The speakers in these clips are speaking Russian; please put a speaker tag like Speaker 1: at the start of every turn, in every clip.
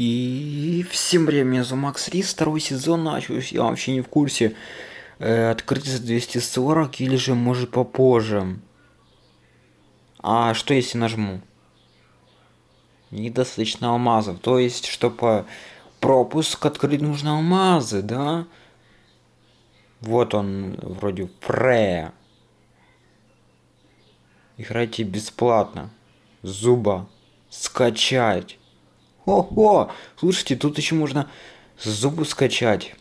Speaker 1: И всем привет, меня зовут Макс Рис, второй сезон начался, я вообще не в курсе, э, открыть за 240 или же может попозже. А что если нажму? Недостаточно алмазов, то есть, чтобы пропуск открыть нужно алмазы, да? Вот он, вроде, пре. Играйте бесплатно. Зуба. Скачать. Ого! Слушайте, тут еще можно зубы скачать.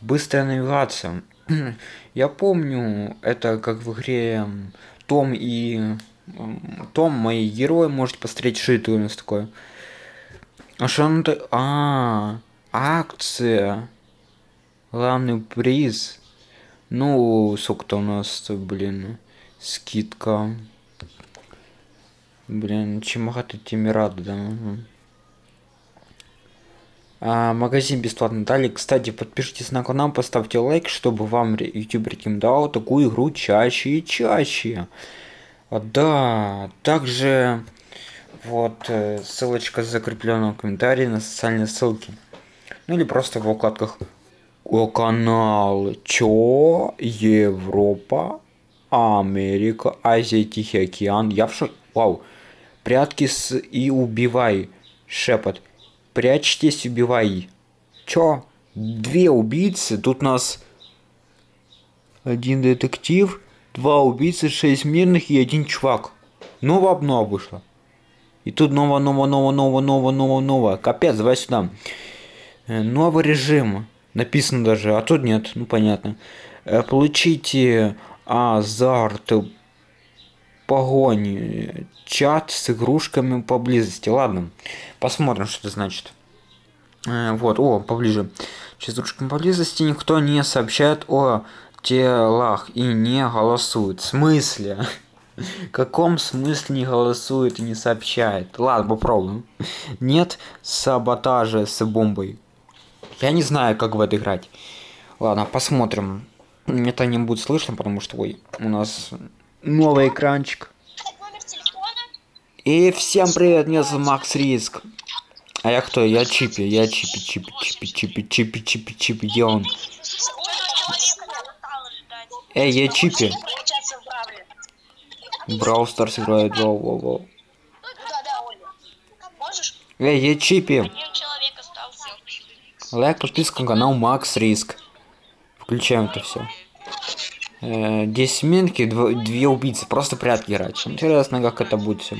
Speaker 1: Быстрая навигация. Я помню, это как в игре Том и... Том, мои герои, можете посмотреть, что это у нас такое. А что он то А, акция. Главный приз. Ну, сколько-то у нас, блин, скидка. Блин, чем багато тем рады, да. А, магазин бесплатно дали. Кстати, подпишитесь на канал, поставьте лайк, чтобы вам YouTube рекомендовал такую игру чаще и чаще. А, да, также вот э, ссылочка закреплена в комментарии на социальные ссылки. Ну или просто в вкладках о канал. Чё? Европа Америка Азия Тихий океан. Я в шоке вау. Прятки с и убивай. Шепот прячьтесь убивай чё? Две убийцы? Тут нас один детектив два убийцы шесть мирных и один чувак. Новая обнова вышла. И тут ново ново ново ново ново ново ново капец давай сюда новый режим. Написано даже а тут нет ну понятно. Получите азарт погони чат с игрушками поблизости. Ладно посмотрим что это значит. Вот о поближе. С игрушками поблизости никто не сообщает о телах и не голосует. В смысле? Каком смысле не голосует и не сообщает? Ладно попробуем. Нет саботажа с бомбой. Я не знаю как в это играть. Ладно посмотрим. Это не будет слышно потому что ой у нас новый экранчик. И всем привет меня зовут макс риск. А я кто? Я чипи я чипи чипи чипи чипи чипи чипи чипи где он? Эй я чипи. Брау Старс играет воу воу воу. Эй я чипи. Лайк подписка на канал макс риск. Включаем это все 10 минки, 2 убийцы, просто прятки играть. Интересно, как это будет все.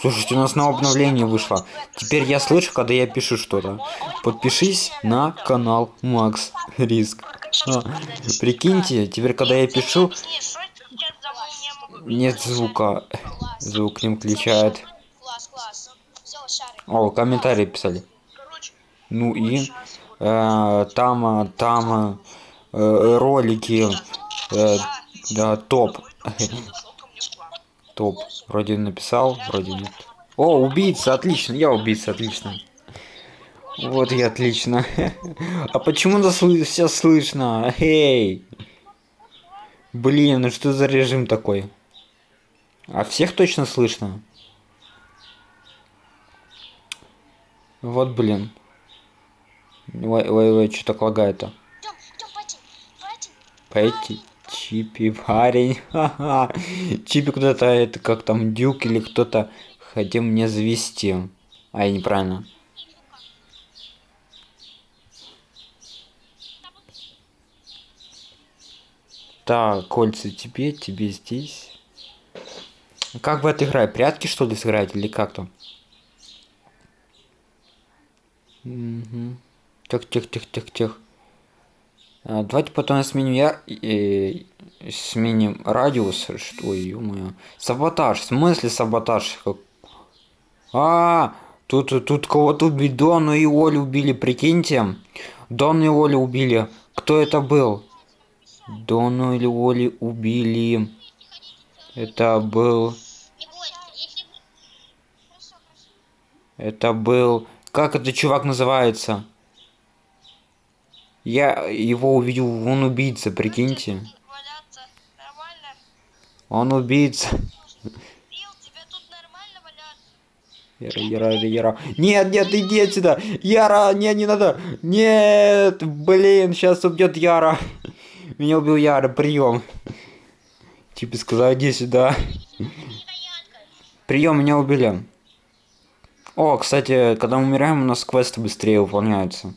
Speaker 1: Слушайте, у нас на обновление вышло. Теперь я слышу, когда я пишу что-то. Подпишись на канал Макс Риск. А, прикиньте, теперь когда я пишу, нет звука. Звук не включает. О, комментарии писали. Ну и э, там, там э, ролики, э, да, топ. топ. Вроде написал, вроде нет. О, убийца, отлично, я убийца, отлично. Вот и отлично. а почему нас все слышно? Эй! Блин, ну что за режим такой? А всех точно слышно? Вот, блин. Ой, ой, ой, что так лагает-то? Пойти. Чипи, парень. Чипи куда-то, это как там Дюк или кто-то хотел мне завести. А, я неправильно. Так, кольца тебе, тебе здесь. Как это играть? Прятки что ли сыграть или как там? Угу. Тих, давайте потом сменим я э, сменим радиус что ё саботаж. В смысле саботаж? Как... а тут тут кого-то убили. Дону и олю убили прикиньте. Дону и олю убили. Кто это был? Дону или оли убили. Это был это был как этот чувак называется я его увидел, он убийца, прикиньте. Он убийца. Яра, Яра, Яра. Нет, нет, иди отсюда. Яра, нет, не надо. Нет, блин, сейчас убьет Яра. Меня убил Яра, прием. Типа сказал, иди сюда. Прием, меня убили. О, кстати, когда мы умираем, у нас квесты быстрее выполняются.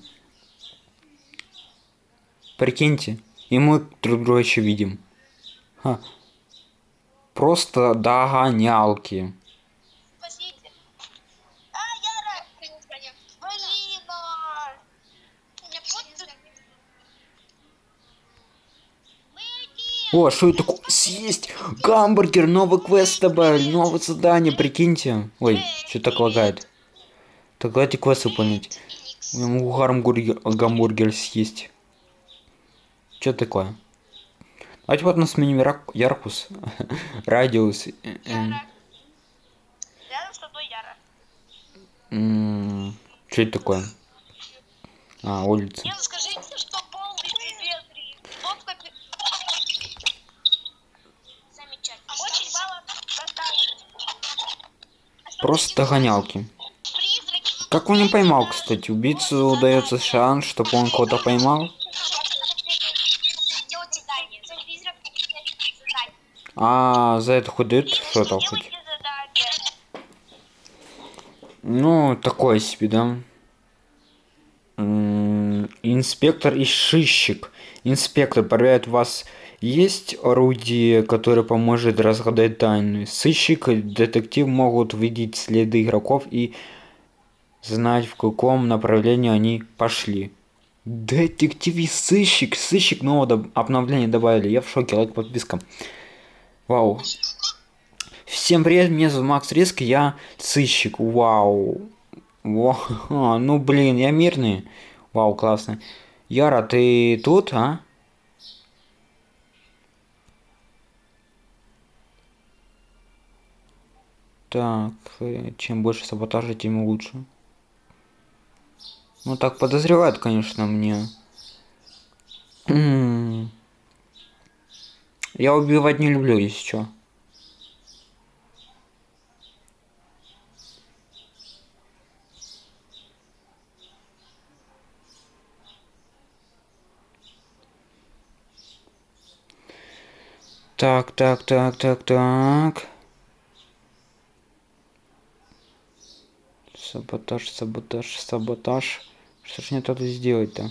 Speaker 1: Прикиньте, и мы друг друга еще видим. Ха. Просто догонялки.
Speaker 2: А, а.
Speaker 1: О, что это такое? Съесть гамбургер, новый квест добавили, новое задание, прикиньте. Ой, что так лагает? Так давайте квест выполнить. Я могу гамбургер, гамбургер съесть. Что такое? Давайте вот на сменим рак- яркус, радиус. э, э,
Speaker 2: Яра. Рядом с тобой Яра.
Speaker 1: Что это такое? А, улица.
Speaker 2: Нет, скажите, что полный безветрие. Пи- Замечательно. Очень мало.
Speaker 1: Просто догонялки. Как он не поймал, кстати? Убийцу удается шанс, чтобы он кого-то поймал. А за это хоть дают что-то хоть? Ну, такое себе, да. Инспектор и сыщик. Инспектор проверяет, вас есть орудие, которое поможет разгадать тайны. Сыщик и детектив могут видеть следы игроков и знать, в каком направлении они пошли. Детектив и сыщик. Сыщик нового доб- обновления добавили. Я в шоке. Лайк, подписка. Вау. Всем привет, меня зовут Макс Риск, я сыщик. Вау. Вау. Ну блин, я мирный. Вау, классно. Яра, ты тут, а? Так, э, чем больше саботажа, тем лучше. Ну так подозревают, конечно, мне. Я убивать не люблю, если что. Так, так, так, так, так. Саботаж, саботаж, саботаж. Что ж мне тут сделать-то?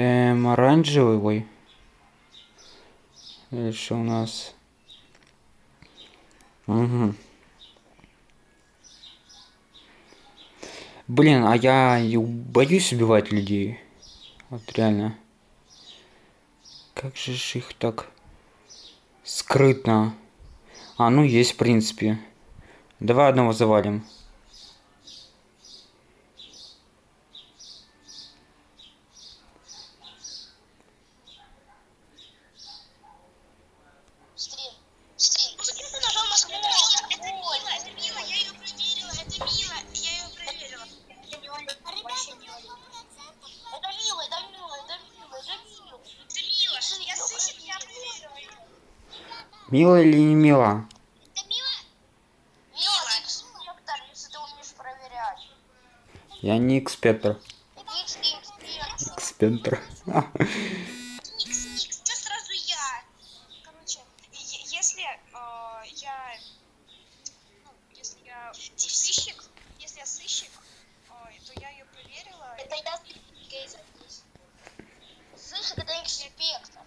Speaker 1: Эм, оранжевый, ой. Дальше у нас... Угу. Блин, а я боюсь убивать людей. Вот реально. Как же их так скрытно. А, ну есть, в принципе. Давай одного завалим.
Speaker 2: Стрим. Стрим. Почему ты нажал на кнопку? Это Мила, это Мила, я ее проверила, это Мила, я ее проверила. Это не Оля, вообще не Оля. Это Мила, это Мила, это Мила, это Мила. Это Мила, я слышит, я проверила ее.
Speaker 1: Мило или не
Speaker 2: Мила? Мила, ты инспектор, если ты умеешь проверять.
Speaker 1: Я не экспектор. Экспектор.
Speaker 2: Никс, Никс, что сразу я? Короче, е- если э, я, ну, если я сыщик, если я сыщик, э, то я ее проверила. Это я Гейзер. Сыщик это инспектор.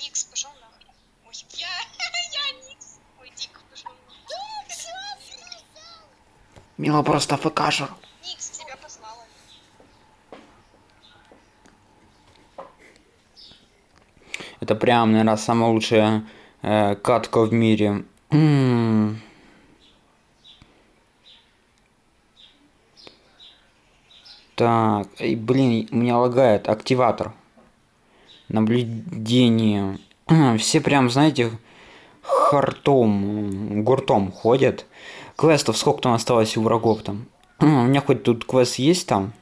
Speaker 2: Никс, пошел нахуй. Ой, я, я Никс. Ой, Дик, пошел нахуй.
Speaker 1: Мило просто ФКшер.
Speaker 2: Никс тебя послала.
Speaker 1: Это прям, наверное, самая лучшая э, катка в мире. М. Так, эй, блин, у меня лагает активатор. Наблюдение. Все прям, знаете, хартом, гуртом ходят. Квестов сколько там осталось у врагов там? У меня хоть тут квест есть там?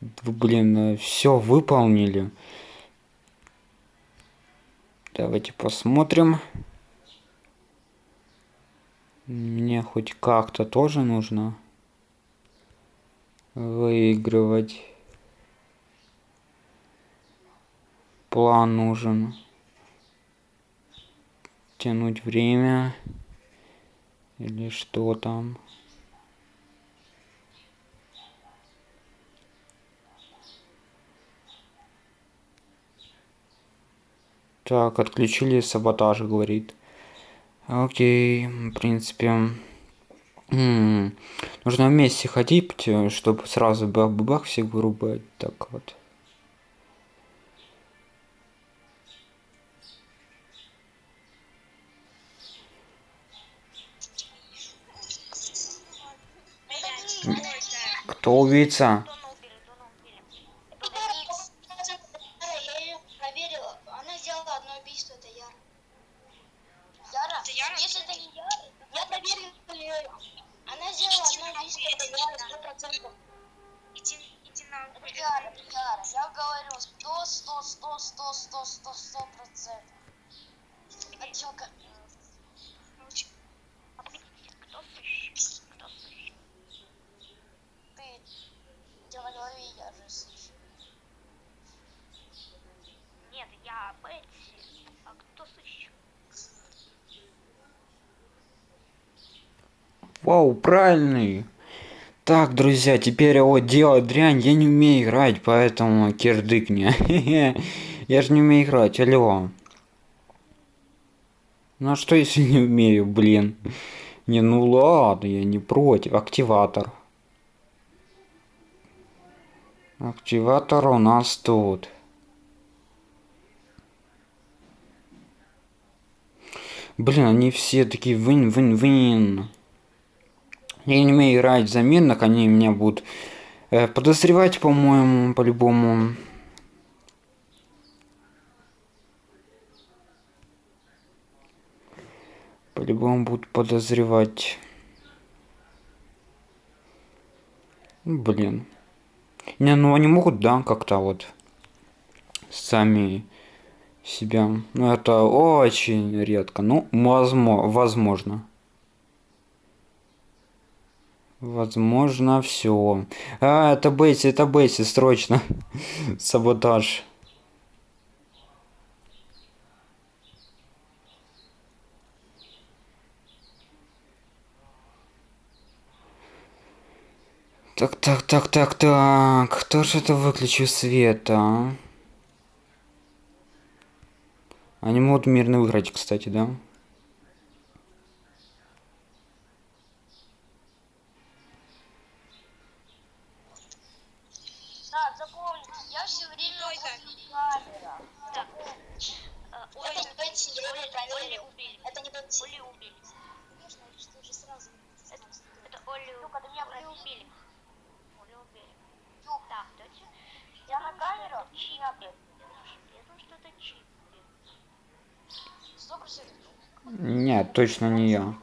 Speaker 1: Вы, блин, все выполнили. Давайте посмотрим. Мне хоть как-то тоже нужно выигрывать. План нужен. Тянуть время. Или что там. Так, отключили саботаж, говорит. Окей, в принципе. М -м, нужно вместе ходить, чтобы сразу бах-бах всех вырубать. Так вот. Кто убийца? Вау, правильный. Так, друзья, теперь вот делать дрянь, я не умею играть, поэтому кирдык мне. я же не умею играть, алло. Ну а что если не умею, блин? Не, ну ладно, я не против. Активатор. Активатор у нас тут. Блин, они все такие вин-вин-вин. Я не умею играть за мирных, они меня будут э, подозревать, по-моему, по-любому. По-любому будут подозревать. Блин. Не, ну они могут, да, как-то вот сами себя. Ну это очень редко. Ну, возможно. возможно. Все. А, это Бесси, это Бесси, срочно. Саботаж. Так, так, так, так, так. Кто же это выключил свет, а? Они могут мирно выиграть, кстати, да? Нет, точно не я.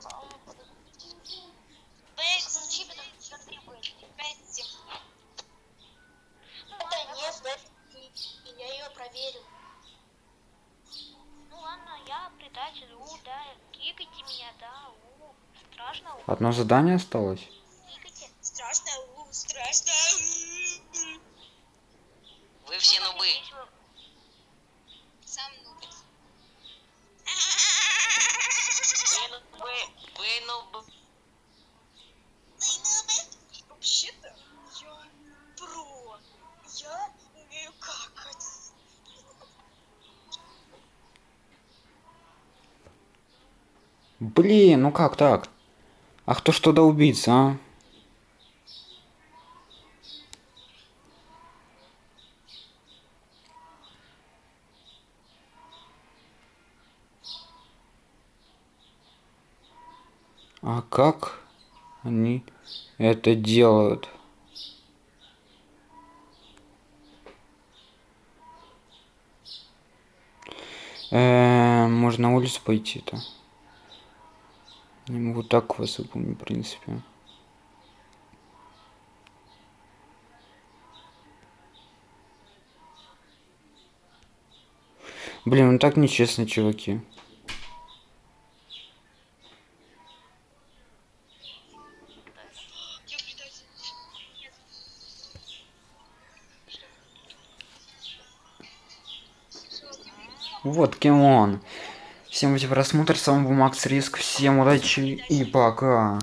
Speaker 1: Одно задание осталось?
Speaker 2: Страшно, страшно.
Speaker 3: Вы все нубы.
Speaker 2: Сам нуб.
Speaker 3: Вы нубы?
Speaker 2: Вообще-то я про. Я умею какать.
Speaker 1: Блин, ну как так? А кто ж туда убийца, а? А как они это делают? Э -э, можно улицу пойти-то. Не могу так вас запомнить, в принципе. Блин, ну так нечестно, чуваки. Вот, Кимон. Всем за просмотр, с вами был Макс Риск, всем удачи и пока.